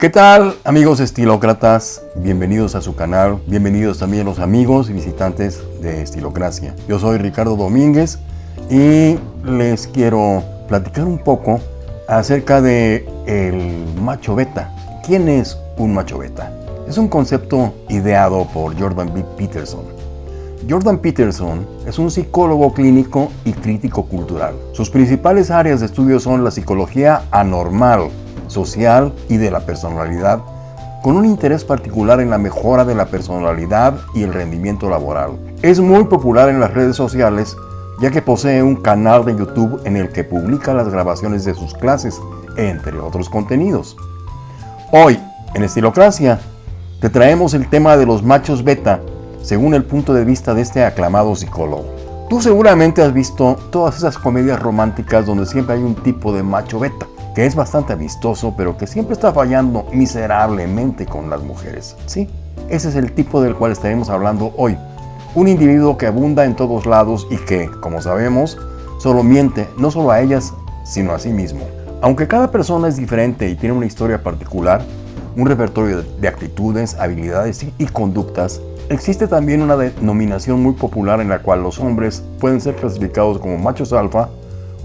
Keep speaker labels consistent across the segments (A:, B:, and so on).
A: ¿Qué tal amigos estilócratas? Bienvenidos a su canal, bienvenidos también los amigos y visitantes de Estilocracia. Yo soy Ricardo Domínguez y les quiero platicar un poco acerca de el macho beta. ¿Quién es un macho beta? Es un concepto ideado por Jordan B. Peterson. Jordan Peterson es un psicólogo clínico y crítico cultural. Sus principales áreas de estudio son la psicología anormal, social y de la personalidad, con un interés particular en la mejora de la personalidad y el rendimiento laboral. Es muy popular en las redes sociales ya que posee un canal de YouTube en el que publica las grabaciones de sus clases, entre otros contenidos. Hoy, en Estilocracia, te traemos el tema de los machos beta, según el punto de vista de este aclamado psicólogo. Tú seguramente has visto todas esas comedias románticas donde siempre hay un tipo de macho beta que es bastante amistoso, pero que siempre está fallando miserablemente con las mujeres. Sí, ese es el tipo del cual estaremos hablando hoy. Un individuo que abunda en todos lados y que, como sabemos, solo miente no solo a ellas, sino a sí mismo. Aunque cada persona es diferente y tiene una historia particular, un repertorio de actitudes, habilidades y conductas, existe también una denominación muy popular en la cual los hombres pueden ser clasificados como machos alfa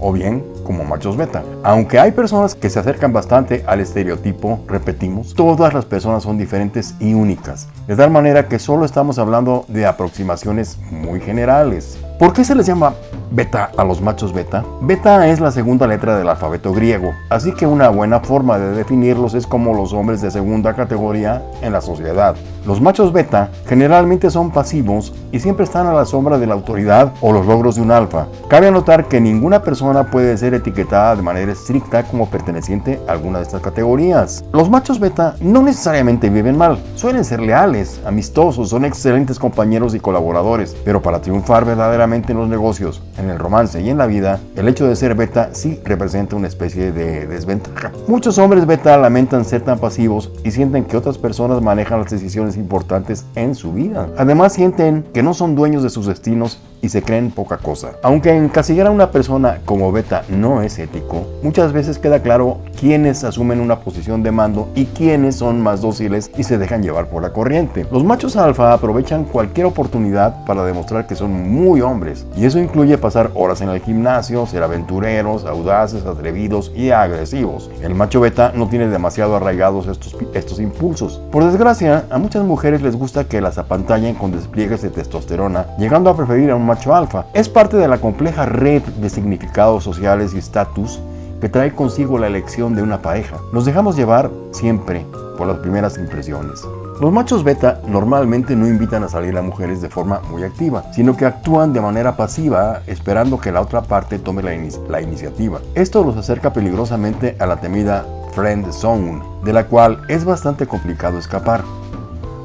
A: o bien como machos beta. Aunque hay personas que se acercan bastante al estereotipo, repetimos, todas las personas son diferentes y únicas, de tal manera que solo estamos hablando de aproximaciones muy generales. ¿Por qué se les llama beta a los machos beta? Beta es la segunda letra del alfabeto griego, así que una buena forma de definirlos es como los hombres de segunda categoría en la sociedad. Los machos beta generalmente son pasivos y siempre están a la sombra de la autoridad o los logros de un alfa. Cabe anotar que ninguna persona puede ser etiquetada de manera estricta como perteneciente a alguna de estas categorías. Los machos beta no necesariamente viven mal, suelen ser leales, amistosos, son excelentes compañeros y colaboradores, pero para triunfar verdaderamente en los negocios, en el romance y en la vida, el hecho de ser beta sí representa una especie de desventaja. Muchos hombres beta lamentan ser tan pasivos y sienten que otras personas manejan las decisiones importantes en su vida. Además sienten que no son dueños de sus destinos y se creen poca cosa. Aunque encasillar a una persona como beta no es ético, muchas veces queda claro quiénes asumen una posición de mando y quiénes son más dóciles y se dejan llevar por la corriente. Los machos alfa aprovechan cualquier oportunidad para demostrar que son muy hombres y eso incluye pasar horas en el gimnasio, ser aventureros, audaces, atrevidos y agresivos. El macho beta no tiene demasiado arraigados estos, estos impulsos. Por desgracia, a muchas mujeres les gusta que las apantallen con despliegues de testosterona, llegando a preferir a un macho alfa. Es parte de la compleja red de significados sociales y estatus que trae consigo la elección de una pareja. Nos dejamos llevar siempre por las primeras impresiones. Los machos beta normalmente no invitan a salir a mujeres de forma muy activa, sino que actúan de manera pasiva esperando que la otra parte tome la, la iniciativa. Esto los acerca peligrosamente a la temida friend zone, de la cual es bastante complicado escapar.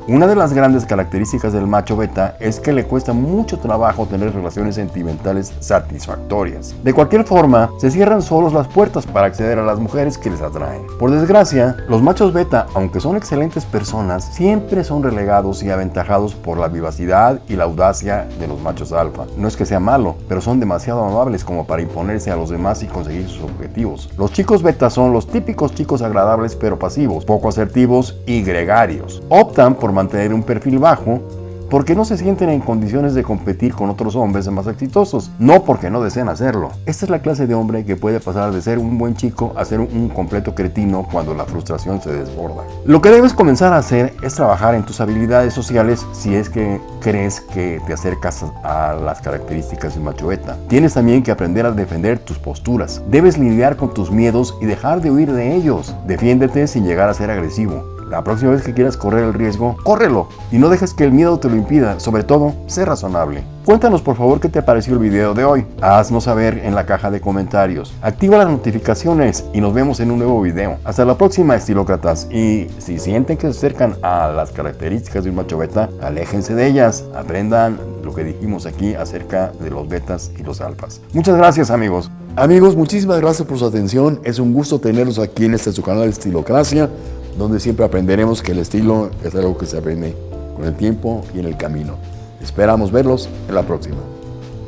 A: Una de las grandes características del macho beta es que le cuesta mucho trabajo tener relaciones sentimentales satisfactorias. De cualquier forma, se cierran solos las puertas para acceder a las mujeres que les atraen. Por desgracia, los machos beta, aunque son excelentes personas, siempre son relegados y aventajados por la vivacidad y la audacia de los machos alfa. No es que sea malo, pero son demasiado amables como para imponerse a los demás y conseguir sus objetivos. Los chicos beta son los típicos chicos agradables pero pasivos, poco asertivos y gregarios. Optan por mantener un perfil bajo porque no se sienten en condiciones de competir con otros hombres más exitosos, no porque no deseen hacerlo. Esta es la clase de hombre que puede pasar de ser un buen chico a ser un completo cretino cuando la frustración se desborda. Lo que debes comenzar a hacer es trabajar en tus habilidades sociales si es que crees que te acercas a las características de macho. Tienes también que aprender a defender tus posturas. Debes lidiar con tus miedos y dejar de huir de ellos. Defiéndete sin llegar a ser agresivo. La próxima vez que quieras correr el riesgo, córrelo y no dejes que el miedo te lo impida. Sobre todo, sé razonable. Cuéntanos por favor qué te pareció el video de hoy. Haznos saber en la caja de comentarios. Activa las notificaciones y nos vemos en un nuevo video. Hasta la próxima, estilócratas. Y si sienten que se acercan a las características de un macho beta, aléjense de ellas. Aprendan lo que dijimos aquí acerca de los betas y los alfas. Muchas gracias, amigos. Amigos, muchísimas gracias por su atención. Es un gusto tenerlos aquí en este su canal Estilocracia donde siempre aprenderemos que el estilo es algo que se aprende con el tiempo y en el camino. Esperamos verlos en la próxima.